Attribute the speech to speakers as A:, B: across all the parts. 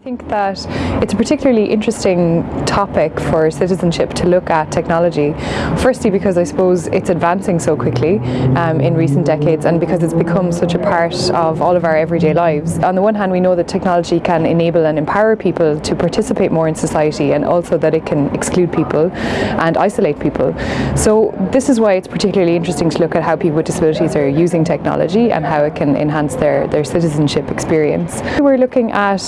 A: I think that it's a particularly interesting topic for citizenship to look at technology. Firstly because I suppose it's advancing so quickly um, in recent decades and because it's become such a part of all of our everyday lives. On the one hand we know that technology can enable and empower people to participate more in society and also that it can exclude people and isolate people. So this is why it's particularly interesting to look at how people with disabilities are using technology and how it can enhance their, their citizenship experience. We're looking at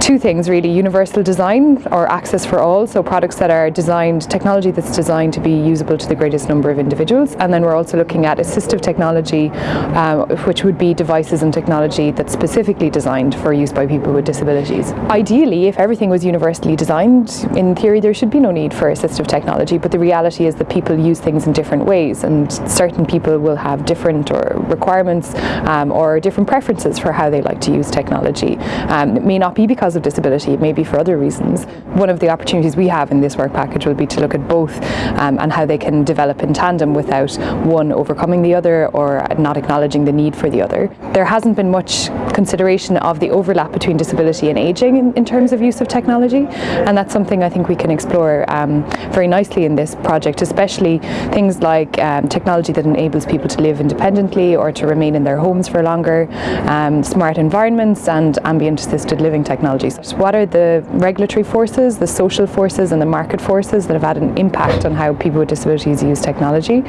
A: two things really, universal design or access for all, so products that are designed, technology that's designed to be usable to the greatest number of individuals and then we're also looking at assistive technology uh, which would be devices and technology that's specifically designed for use by people with disabilities. Ideally if everything was universally designed, in theory there should be no need for assistive technology but the reality is that people use things in different ways and certain people will have different or requirements um, or different preferences for how they like to use technology. Um, it may not be because of disability, it may be for other reasons. One of the opportunities we have in this work package will be to look at both um, and how they can develop in tandem without one overcoming the other or not acknowledging the need for the other. There hasn't been much consideration of the overlap between disability and ageing in, in terms of use of technology and that's something I think we can explore um, very nicely in this project, especially things like um, technology that enables people to live independently or to remain in their homes for longer, um, smart environments and ambient assisted living technology technologies. What are the regulatory forces, the social forces and the market forces that have had an impact on how people with disabilities use technology?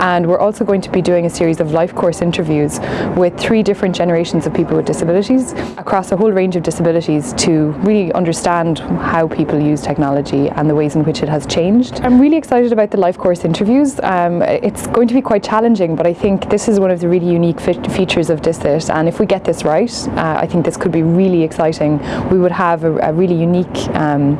A: And we're also going to be doing a series of life course interviews with three different generations of people with disabilities across a whole range of disabilities to really understand how people use technology and the ways in which it has changed. I'm really excited about the life course interviews. Um, it's going to be quite challenging but I think this is one of the really unique features of DISCIT and if we get this right uh, I think this could be really exciting we would have a, a really unique um,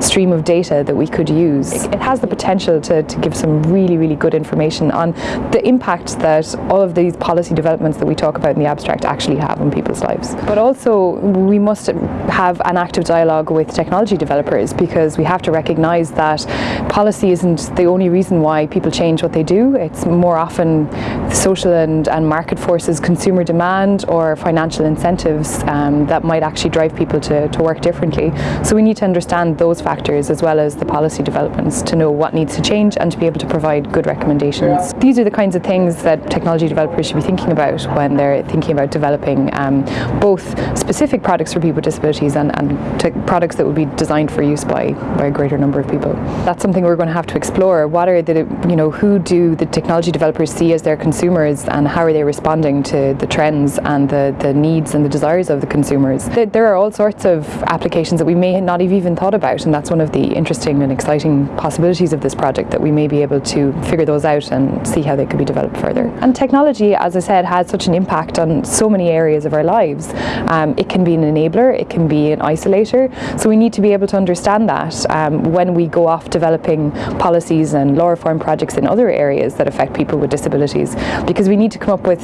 A: stream of data that we could use. It has the potential to, to give some really, really good information on the impact that all of these policy developments that we talk about in the abstract actually have on people's lives. But also we must have an active dialogue with technology developers because we have to recognise that policy isn't the only reason why people change what they do. It's more often social and, and market forces, consumer demand or financial incentives um, that might actually drive people to, to work differently. So we need to understand those factors as well as the policy developments to know what needs to change and to be able to provide good recommendations. These are the kinds of things that technology developers should be thinking about when they're thinking about developing um, both specific products for people with disabilities and, and products that would be designed for use by, by a greater number of people. That's something we're going to have to explore. What are the, you know, who do the technology developers see as their consumers and how are they responding to the trends and the, the needs and the desires of the consumers? There are all sorts of applications that we may not have even thought about and that's one of the interesting and exciting possibilities of this project that we may be able to figure those out and see how they could be developed further. And technology, as I said, has such an impact on so many areas of our lives. Um, it can be an enabler, it can be an isolator, so we need to be able to understand that um, when we go off developing policies and law reform projects in other areas that affect people with disabilities because we need to come up with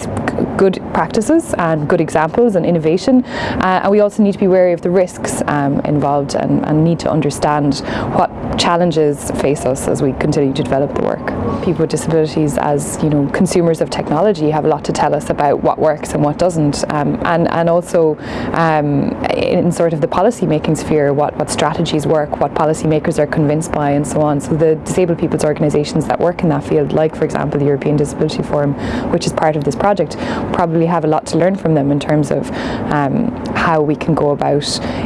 A: good practices and good examples and innovation uh, and we also need to be wary of the risks um, involved and, and need to understand understand what challenges face us as we continue to develop the work. People with disabilities as you know consumers of technology have a lot to tell us about what works and what doesn't um, and, and also um, in sort of the policy making sphere what, what strategies work, what policymakers are convinced by and so on. So the disabled people's organisations that work in that field like for example the European Disability Forum which is part of this project probably have a lot to learn from them in terms of um, how we can go about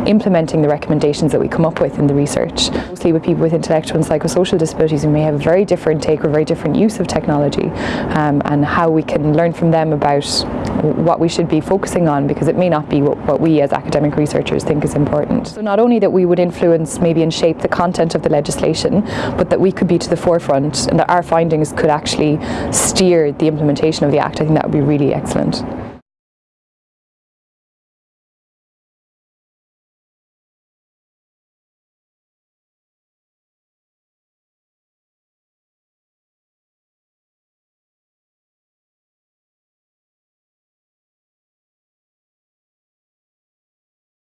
A: implementing the recommendations that we come up with in the research. Mostly with people with intellectual and psychosocial disabilities who may have a very different take or very different use of technology um, and how we can learn from them about what we should be focusing on because it may not be what, what we as academic researchers think is important. So not only that we would influence maybe and shape the content of the legislation but that we could be to the forefront and that our findings could actually steer the implementation of the Act. I think that would be really excellent.